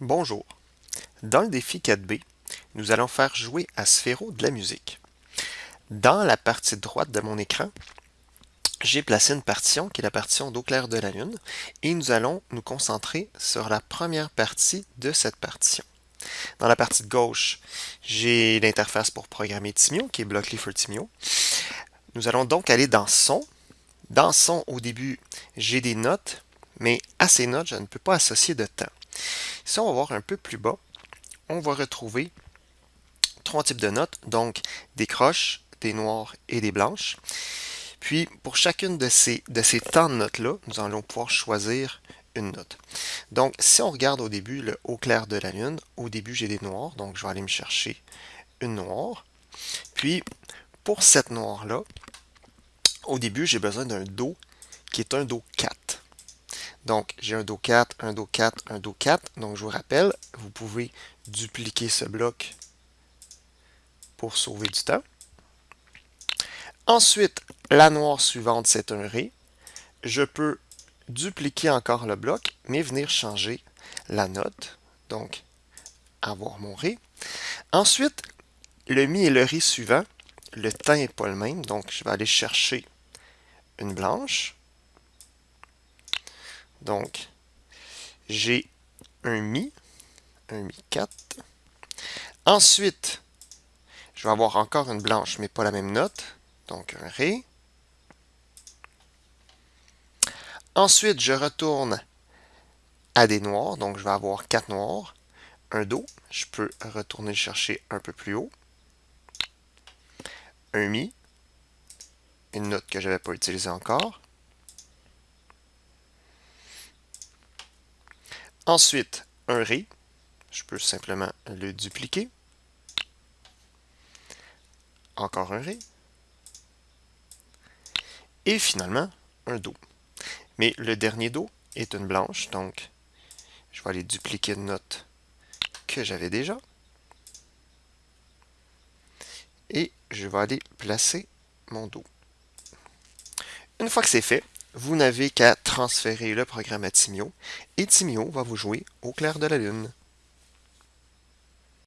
Bonjour. Dans le défi 4B, nous allons faire jouer à Sphéro de la musique. Dans la partie droite de mon écran, j'ai placé une partition qui est la partition d'eau claire de la Lune et nous allons nous concentrer sur la première partie de cette partition. Dans la partie gauche, j'ai l'interface pour programmer Timio qui est Blockly for Timio. Nous allons donc aller dans Son. Dans Son, au début, j'ai des notes, mais à ces notes, je ne peux pas associer de temps. Si on va voir un peu plus bas, on va retrouver trois types de notes, donc des croches, des noires et des blanches. Puis, pour chacune de ces, de ces temps de notes-là, nous allons pouvoir choisir une note. Donc, si on regarde au début le haut clair de la lune, au début j'ai des noirs, donc je vais aller me chercher une noire. Puis, pour cette noire-là, au début j'ai besoin d'un Do qui est un Do 4. Donc, j'ai un Do 4, un Do 4, un Do 4. Donc, je vous rappelle, vous pouvez dupliquer ce bloc pour sauver du temps. Ensuite, la noire suivante, c'est un Ré. Je peux dupliquer encore le bloc, mais venir changer la note. Donc, avoir mon Ré. Ensuite, le Mi et le Ré suivant, le temps n'est pas le même. Donc, je vais aller chercher une blanche. Donc, j'ai un Mi, un Mi 4. Ensuite, je vais avoir encore une blanche, mais pas la même note. Donc, un Ré. Ensuite, je retourne à des noirs. Donc, je vais avoir quatre noirs. Un Do. Je peux retourner le chercher un peu plus haut. Un Mi. Une note que je n'avais pas utilisée encore. Ensuite, un Ré, je peux simplement le dupliquer. Encore un Ré. Et finalement, un Do. Mais le dernier Do est une blanche, donc je vais aller dupliquer une note que j'avais déjà. Et je vais aller placer mon Do. Une fois que c'est fait, vous n'avez qu'à transférer le programme à Timio et Timio va vous jouer au clair de la lune.